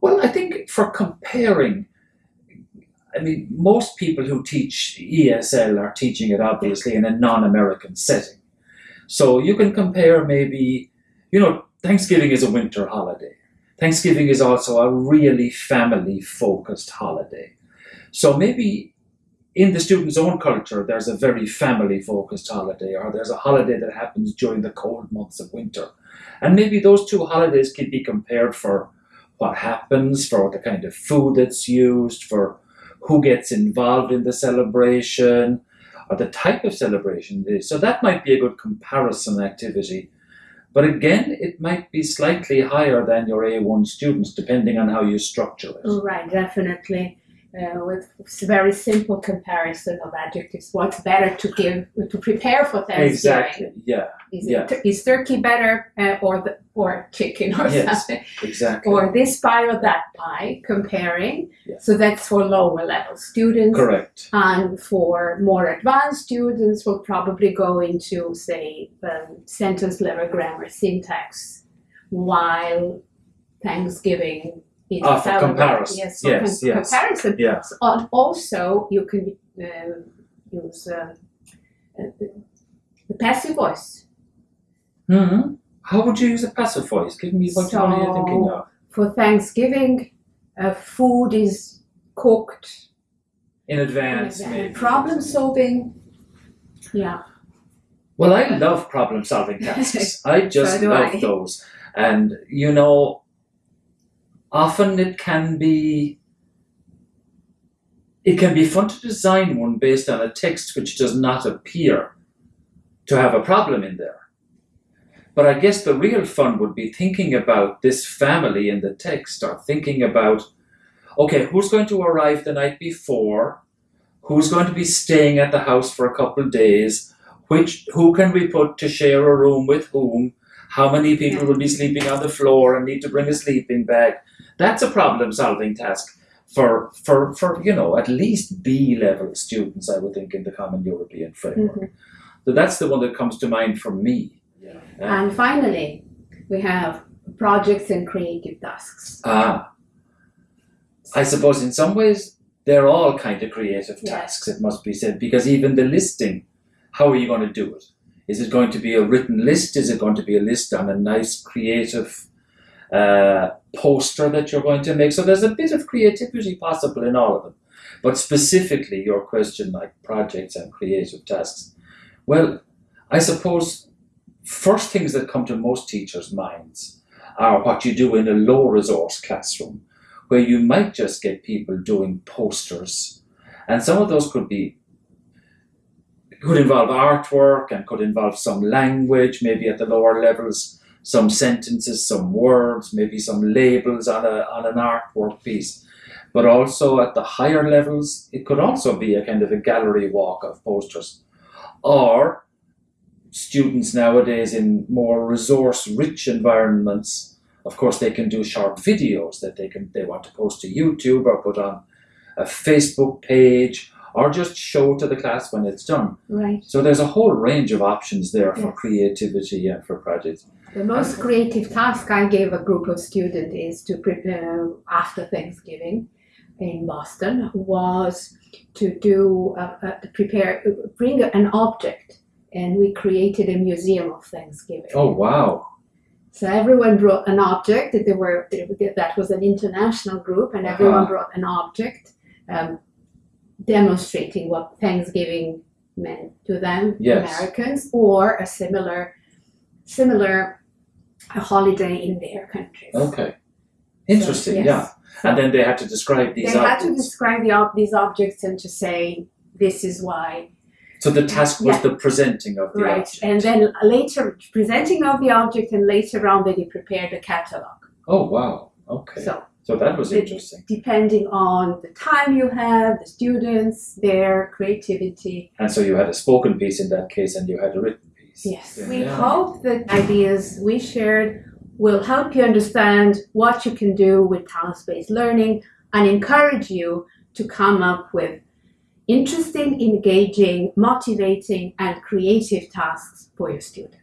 Well, I think for comparing, I mean, most people who teach ESL are teaching it obviously in a non-American setting. So you can compare maybe, you know, Thanksgiving is a winter holiday. Thanksgiving is also a really family-focused holiday. So maybe in the student's own culture, there's a very family-focused holiday, or there's a holiday that happens during the cold months of winter. And maybe those two holidays can be compared for what happens, for the kind of food that's used, for who gets involved in the celebration, or the type of celebration it is. So that might be a good comparison activity. But again, it might be slightly higher than your A1 students, depending on how you structure it. Right, definitely. Uh, with very simple comparison of adjectives, what's better to give to prepare for Thanksgiving? Exactly. Yeah. Is, Yeah. it, is turkey better uh, or the, or chicken or Yes. something? Exactly. Or this pie or that pie? Comparing. Yeah. So that's for lower level students. Correct. And for more advanced students, we'll probably go into, say, um, sentence level grammar syntax, while Thanksgiving is Ah, for comparison. Yes, for Yes, com- yes. comparison. Yeah. And also, you can uh, use um, uh, the passive voice. hmm How would you use a passive voice? Give me what one are thinking of? For Thanksgiving, uh, food is cooked. In advance, problem solving. Yeah. Well, I love problem solving tasks. I just So love I. those. And, you know, often it can be. It can be fun to design one based on a text which does not appear to have a problem in there. But I guess the real fun would be thinking about this family in the text or thinking about, okay, who's going to arrive the night before? Who's going to be staying at the house for a couple of days? which who can we put to share a room with whom how many people will be sleeping on the floor and need to bring a sleeping bag that's a problem solving task for for for you know at least b level students i would think in the common european framework Mhm. so that's the one that comes to mind for me Uh, And finally, we have projects and creative tasks. ah i suppose in some ways they're all kind of creative Yes. tasks it must be said because even the listing how are you going to do it is it going to be a written list is it going to be a list on a nice creative uh, poster that you're going to make. So there's a bit of creativity possible in all of them. But specifically your question like projects and creative tasks. Well i suppose first things that come to most teachers minds are what you do in a low resource classroom where you might just get people doing posters. And some of those could be could involve artwork and could involve some language, maybe at the lower levels, some sentences, some words, maybe some labels on, a, on an artwork piece. But also at the higher levels, it could also be a kind of a gallery walk of posters. Or students nowadays in more resource rich environments, of course, they can do short videos that they can they want to post to YouTube or put on a Facebook page or just show to the class when it's done. Right. So there's a whole range of options there for creativity and for projects. The most creative task I gave a group of students is to prepare after Thanksgiving in Boston was to do uh, uh, prepare bring an object and we created a museum of Thanksgiving. Oh wow! So everyone brought an object. That they were that was an international group, and everyone Uh-huh. brought an object um, demonstrating what Thanksgiving meant to them, Yes. Americans, or a similar similar holiday in their countries. Okay, interesting. yes. Yeah, and then they had to describe these They these had to objects. describe the ob- these objects and to say this is why so the task was Yeah. the presenting of the right, object. and then later presenting of the object, and later on they prepared a catalog. oh wow! Okay, so, So that was interesting. depending on the time you have, the students, their creativity. And so you had a spoken piece in that case, and you had a written. Yes. Yeah. We hope that ideas we shared will help you understand what you can do with task-based learning and encourage you to come up with interesting, engaging, motivating, and creative tasks for your students.